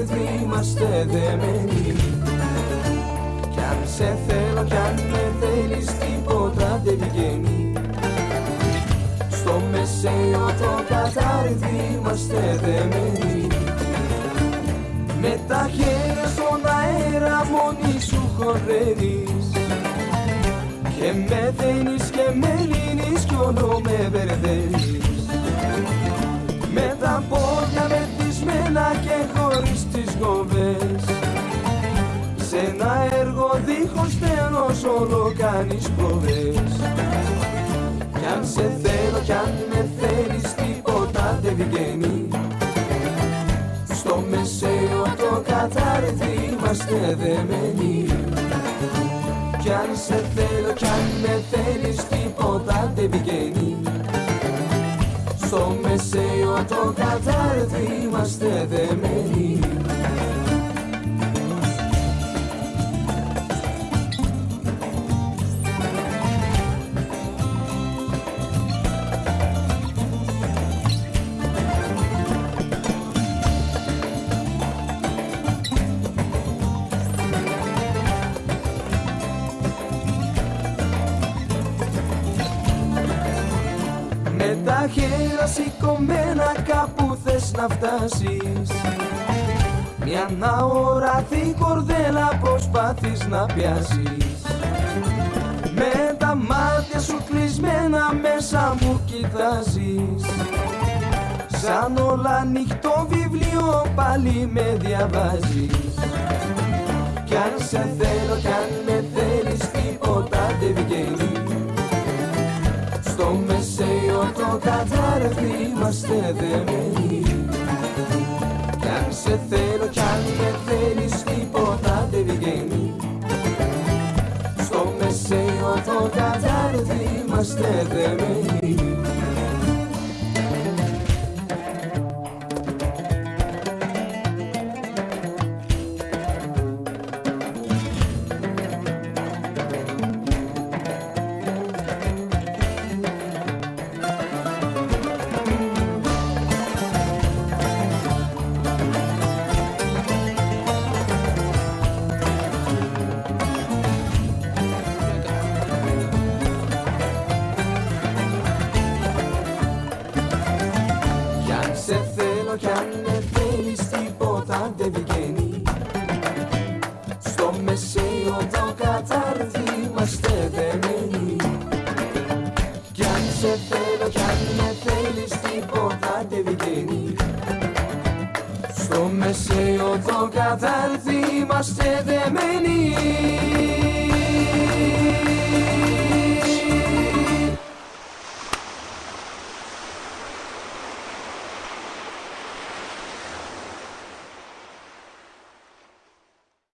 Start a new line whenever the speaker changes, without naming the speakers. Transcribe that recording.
κατάρτι είμαστε δεμένοι. Κι αν σε θέλω κι αν με θέλεις τίποτα δεν βγαίνει Στο μεσαίο το κατάρτι είμαστε δεμένοι. Με τα χέρια στον αέρα μόνη σου χορεύεις. Και με δένεις και με λύνεις κι όλο με μπερδεύεις. Με τα πόδια μεθυσμένα και χωρίς τις γοβές. Σε ένα έργο δίχως τέλος όλο κάνεις προβές Κι αν σε θέλω κι αν με θέλεις τίποτα δεν βγαίνει. Στο μεσαίο το κατάρτι είμαστε δεμένοι. Κι αν σε θέλω κι αν με θέλεις τίποτα δεν πηγαίνει Στο μεσαίο το κατάρτι είμαστε δεμένοι τα χέρια σηκωμένα κάπου θες να φτάσεις. Μια αόρατη κορδέλα προσπάθεις να πιάσεις. Με τα μάτια σου κλεισμένα μέσα μου κοιτάζεις. Σαν όλα ανοιχτό βιβλίο πάλι με διαβάζεις. Κι αν σε θέλω κι αν με θέλεις τίποτα δεν βγαίνει. Στο μεσαίο το κατάρρευτη είμαστε δεμένοι. Κι αν σε θέλω κι αν με θέλεις τίποτα δεν βγαίνει. Στο μεσαίο το κατάρρευτη είμαστε δεμένοι θέλω κι αν με θέλεις τίποτα δεν βγαίνει. Στο μεσαίο το κατάρτι είμαστε δεμένοι Κι αν σε θέλω κι αν με θέλεις τίποτα δεν βγαίνει. Στο μεσαίο το κατάρτι είμαστε δεμένοι